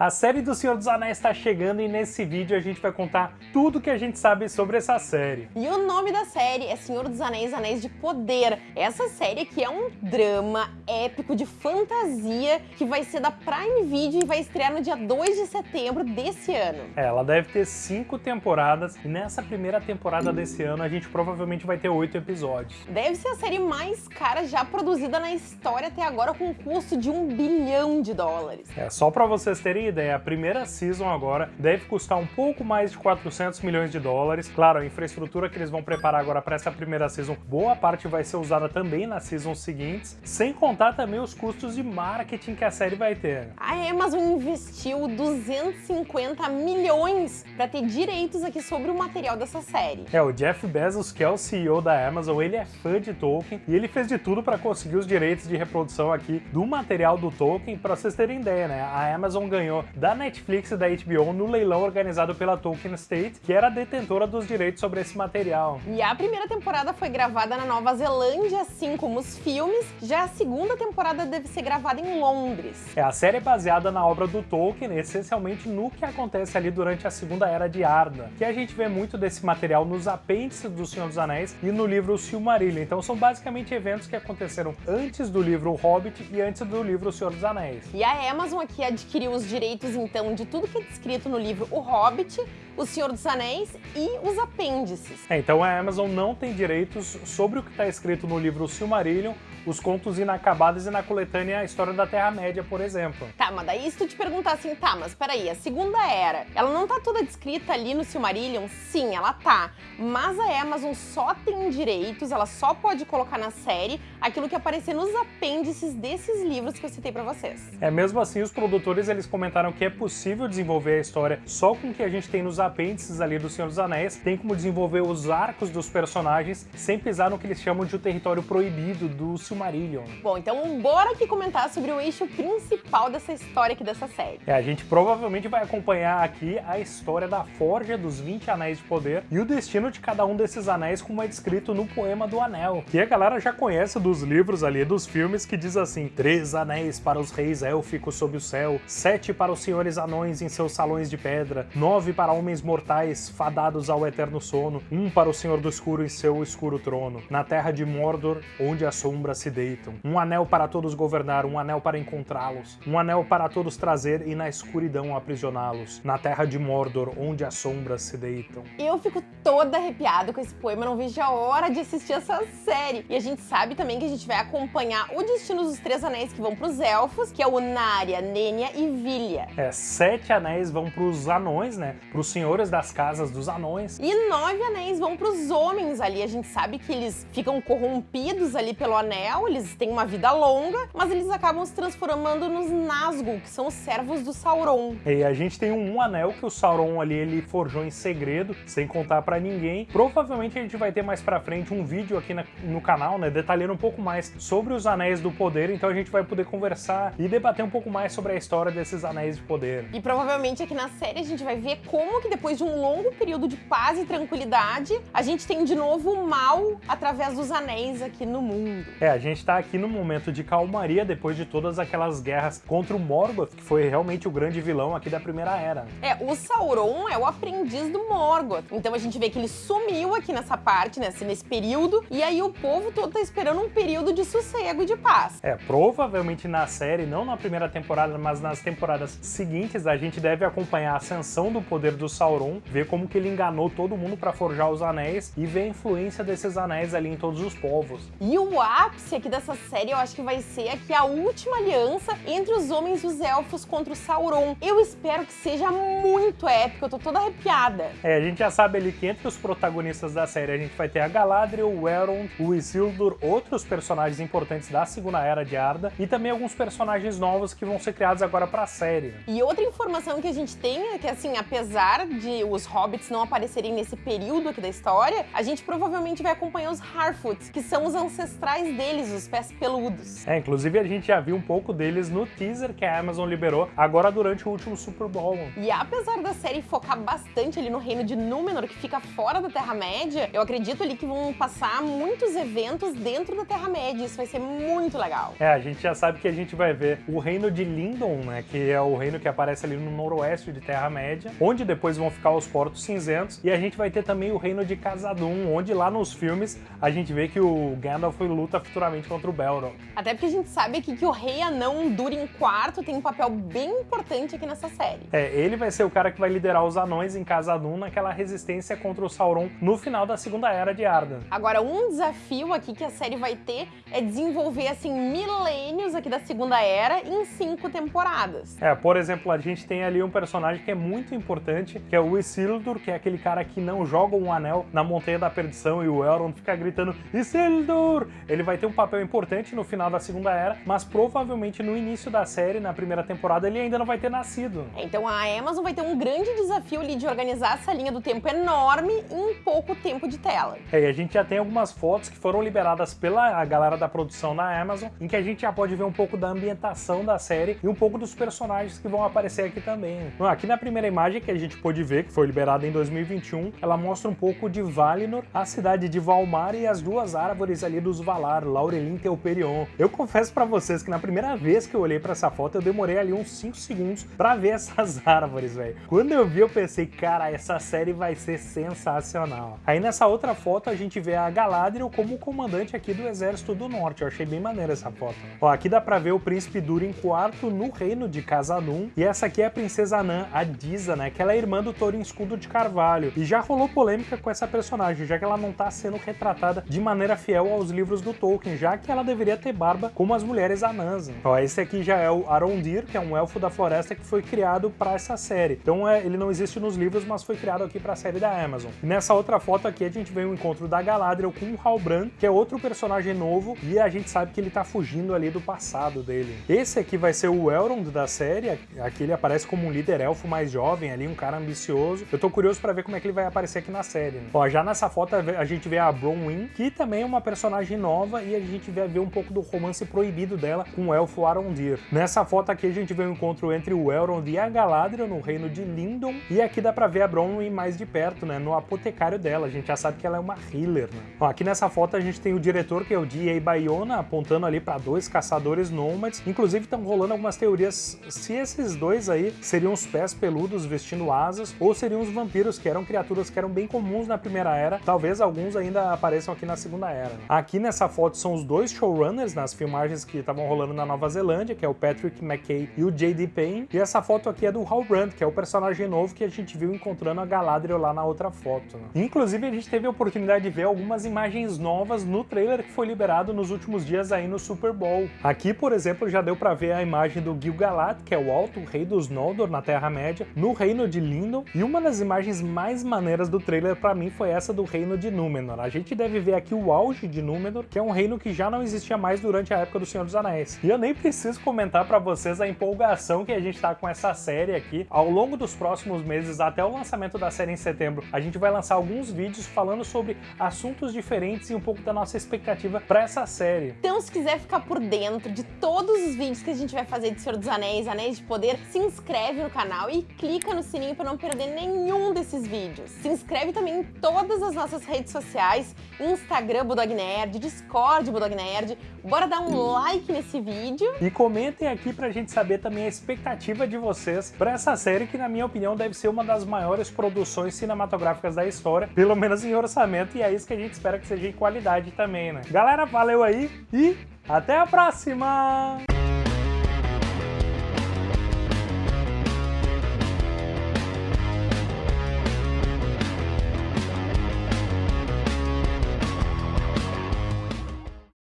A série do Senhor dos Anéis está chegando e nesse vídeo a gente vai contar tudo que a gente sabe sobre essa série. E o nome da série é Senhor dos Anéis, Anéis de Poder. Essa série aqui é um drama épico de fantasia que vai ser da Prime Video e vai estrear no dia 2 de setembro desse ano. É, ela deve ter cinco temporadas e nessa primeira temporada desse ano a gente provavelmente vai ter oito episódios. Deve ser a série mais cara já produzida na história até agora com um custo de um bilhão de dólares. É, só para vocês terem ideia, a primeira season agora deve custar um pouco mais de 400 milhões de dólares. Claro, a infraestrutura que eles vão preparar agora para essa primeira season, boa parte vai ser usada também nas seasons seguintes, sem contar também os custos de marketing que a série vai ter. A Amazon investiu 250 milhões para ter direitos aqui sobre o material dessa série. É, o Jeff Bezos, que é o CEO da Amazon, ele é fã de Tolkien e ele fez de tudo para conseguir os direitos de reprodução aqui do material do Tolkien. Para vocês terem ideia, né? A Amazon ganhou da Netflix e da HBO no leilão organizado pela Tolkien State, que era detentora dos direitos sobre esse material. E a primeira temporada foi gravada na Nova Zelândia, assim como os filmes, já a segunda temporada deve ser gravada em Londres. É, a série é baseada na obra do Tolkien, essencialmente no que acontece ali durante a Segunda Era de Arda, que a gente vê muito desse material nos apêndices do Senhor dos Anéis e no livro Silmarillion. Então são basicamente eventos que aconteceram antes do livro O Hobbit e antes do livro O Senhor dos Anéis. E a Amazon aqui adquiriu os direitos direitos, então, de tudo que é descrito no livro O Hobbit, O Senhor dos Anéis e os apêndices. É, então a Amazon não tem direitos sobre o que está escrito no livro Silmarillion, os contos inacabados e na coletânea A História da Terra-média, por exemplo. Tá, mas daí se tu te perguntar assim, tá, mas peraí, a Segunda Era, ela não tá toda descrita ali no Silmarillion? Sim, ela tá, mas a Amazon só tem direitos, ela só pode colocar na série aquilo que aparecer nos apêndices desses livros que eu citei pra vocês. É, mesmo assim, os produtores, eles comentaram que é possível desenvolver a história só com o que a gente tem nos apêndices ali do Senhor dos Anéis, tem como desenvolver os arcos dos personagens sem pisar no que eles chamam de o território proibido do Silmarillion. Bom, então bora aqui comentar sobre o eixo principal dessa história aqui dessa série. É, a gente provavelmente vai acompanhar aqui a história da forja dos 20 Anéis de Poder e o destino de cada um desses anéis como é descrito no Poema do Anel, que a galera já conhece dos livros ali, dos filmes, que diz assim, três anéis para os reis élficos sob o céu, sete para os senhores anões em seus salões de pedra, nove para homens mortais fadados ao eterno sono, um para o Senhor do Escuro em seu escuro trono, na terra de Mordor, onde as sombras se deitam. Um anel para todos governar, um anel para encontrá-los, um anel para todos trazer e na escuridão aprisioná-los, na terra de Mordor, onde as sombras se deitam. Eu fico toda arrepiada com esse poema, não vejo a hora de assistir essa série. E a gente sabe também que a gente vai acompanhar o destino dos Três Anéis que vão para os Elfos, que é o Narya, Nenya e Vilya. É, sete anéis vão para os anões, né, para os senhores das casas dos anões. E nove anéis vão para os homens ali. A gente sabe que eles ficam corrompidos ali pelo anel, eles têm uma vida longa, mas eles acabam se transformando nos Nazgûl, que são os servos do Sauron. E a gente tem um anel que o Sauron ali ele forjou em segredo, sem contar para ninguém. Provavelmente a gente vai ter mais para frente um vídeo aqui na, no canal, né, detalhando um pouco mais sobre os Anéis do Poder, então a gente vai poder conversar e debater um pouco mais sobre a história desses Anéis de Poder. E provavelmente aqui na série a gente vai ver como que depois de um longo período de paz e tranquilidade, a gente tem de novo o mal através dos anéis aqui no mundo. É, a gente tá aqui no momento de calmaria depois de todas aquelas guerras contra o Morgoth, que foi realmente o grande vilão aqui da Primeira Era. É, o Sauron é o aprendiz do Morgoth, então a gente vê que ele sumiu aqui nessa parte, nesse, nesse período, e aí o povo todo tá esperando um período de sossego e de paz. É, provavelmente na série, não na primeira temporada, mas nas temporadas seguintes, a gente deve acompanhar a ascensão do poder do Sauron, ver como que ele enganou todo mundo para forjar os anéis e ver a influência desses anéis ali em todos os povos. E o ápice aqui dessa série eu acho que vai ser aqui a última aliança entre os homens e os elfos contra o Sauron. Eu espero que seja muito épico, eu tô toda arrepiada. É, a gente já sabe ali que entre os protagonistas da série a gente vai ter a Galadriel, o Elrond, o Isildur, outros personagens importantes da Segunda Era de Arda e também alguns personagens novos que vão ser criados agora pra série. E outra informação que a gente tem é que, assim, apesar de os hobbits não aparecerem nesse período aqui da história, a gente provavelmente vai acompanhar os Harfoots, que são os ancestrais deles deles, os pés peludos. É, inclusive a gente já viu um pouco deles no teaser que a Amazon liberou agora durante o último Super Bowl. E apesar da série focar bastante ali no reino de Númenor, que fica fora da Terra-média, eu acredito ali que vão passar muitos eventos dentro da Terra-média. Isso vai ser muito legal. É, a gente já sabe que a gente vai ver o reino de Lindon, né, que é o reino que aparece ali no noroeste de Terra-média, onde depois vão ficar os Portos Cinzentos, e a gente vai ter também o reino de Casadum, onde lá nos filmes a gente vê que o Gandalf luta futuramente contra o Belrog. Até porque a gente sabe aqui que o Rei Anão Durin IV tem um papel bem importante aqui nessa série. É, ele vai ser o cara que vai liderar os anões em Casadum naquela resistência contra o Sauron no final da Segunda Era de Arda. Agora, um desafio aqui que a série vai ter é desenvolver, assim, milênios aqui da Segunda Era em cinco temporadas. É, por exemplo, a gente tem ali um personagem que é muito importante, que é o Isildur, que é aquele cara que não joga um anel na Montanha da Perdição e o Elrond fica gritando Isildur! Ele vai ter um papel importante no final da Segunda Era, mas provavelmente no início da série, na primeira temporada, ele ainda não vai ter nascido. Então a Amazon vai ter um grande desafio ali de organizar essa linha do tempo enorme em pouco tempo de tela. É, e a gente já tem algumas fotos que foram liberadas pela galera da produção na Amazon, em que a gente já pode ver um pouco da ambientação da série e um pouco dos personagens que vão aparecer aqui também. Aqui na primeira imagem que a gente pôde ver, que foi liberada em 2021, ela mostra um pouco de Valinor, a cidade de Valmar e as duas árvores ali dos Valar, Laurelin e Teuperion. Eu confesso para vocês que na primeira vez que eu olhei para essa foto, eu demorei ali uns 5 segundos para ver essas árvores, velho. Quando eu vi, eu pensei, cara, essa série vai ser sensacional. Aí nessa outra foto a gente vê a Galadriel como comandante aqui do Exército do Norte. Eu achei bem maneira essa foto. Ó, aqui dá pra ver o Príncipe Durin IV no reino de Casadum. E essa aqui é a Princesa Anã, a Disa, né? Que ela é irmã do Thorin Escudo de Carvalho. E já rolou polêmica com essa personagem, já que ela não tá sendo retratada de maneira fiel aos livros do Tolkien, já que ela deveria ter barba como as mulheres anãs. Ó, esse aqui já é o Arondir, que é um elfo da floresta que foi criado para essa série. Então é, ele não existe nos livros, mas foi criado aqui para a série da Amazon. E nessa outra foto aqui a gente vê o um encontro da Galadriel com o Halbrand, que é outro personagem novo, e a gente sabe que ele tá fugindo ali do passado dele. Esse aqui vai ser o Elrond da série, aqui ele aparece como um líder elfo mais jovem ali, um cara ambicioso. Eu tô curioso para ver como é que ele vai aparecer aqui na série. Né? Ó, já nessa foto a gente vê a Bronwyn, que também é uma personagem nova, e a gente vai ver um pouco do romance proibido dela com o elfo Arondir. Nessa foto aqui a gente vê o um encontro entre o Elrond e a Galadriel no reino de Lindon, e aqui dá pra ver a Bronwyn mais de perto, né, no apotecário dela. A gente já sabe que ela é uma healer, né? Ó, aqui nessa foto a gente tem o diretor, que é o D.A. Bayona, apontando ali para dois caçadores nômades. Inclusive estão rolando algumas teorias se esses dois aí seriam os pés peludos vestindo asas, ou seriam os vampiros, que eram criaturas que eram bem comuns na Primeira Era. Talvez alguns ainda apareçam aqui na Segunda Era. Né? Aqui nessa foto são os dois showrunners nas filmagens que estavam rolando na Nova Zelândia, que é o Patrick McKay e o J.D. Payne. E essa foto aqui é do Halbrand, que é o personagem novo que a gente viu encontrando a Galadriel lá na outra foto. Né? Inclusive, a gente teve a oportunidade de ver algumas imagens novas no trailer que foi liberado nos últimos dias aí no Super Bowl. Aqui, por exemplo, já deu pra ver a imagem do Gil-galad, que é o alto rei dos Noldor na Terra-média, no reino de Lindon, e uma das imagens mais maneiras do trailer para mim foi essa do reino de Númenor. A gente deve ver aqui o auge de Númenor, que é um reino que já não existia mais durante a época do Senhor dos Anéis. E eu nem preciso comentar para vocês a empolgação que a gente tá com essa série aqui. Ao longo dos próximos meses, até o lançamento da série em setembro, a gente vai lançar alguns vídeos falando sobre assuntos diferentes e um pouco da nossa expectativa para essa série. Então, se quiser ficar por dentro de todos os vídeos que a gente vai fazer de Senhor dos Anéis, Anéis de Poder, se inscreve no canal e clica no sininho para não perder nenhum desses vídeos. Se inscreve também em todas as nossas redes sociais, Instagram Budog Nerd, Discord Budog Nerd. Bora dar um like nesse vídeo. E comentem aqui pra gente saber também a expectativa de vocês para essa série que, na minha opinião, deve ser uma das maiores produções cinematográficas da história, pelo menos em orçamento, e é isso que a gente espera que seja em qualidade também, né? Galera, valeu aí e até a próxima!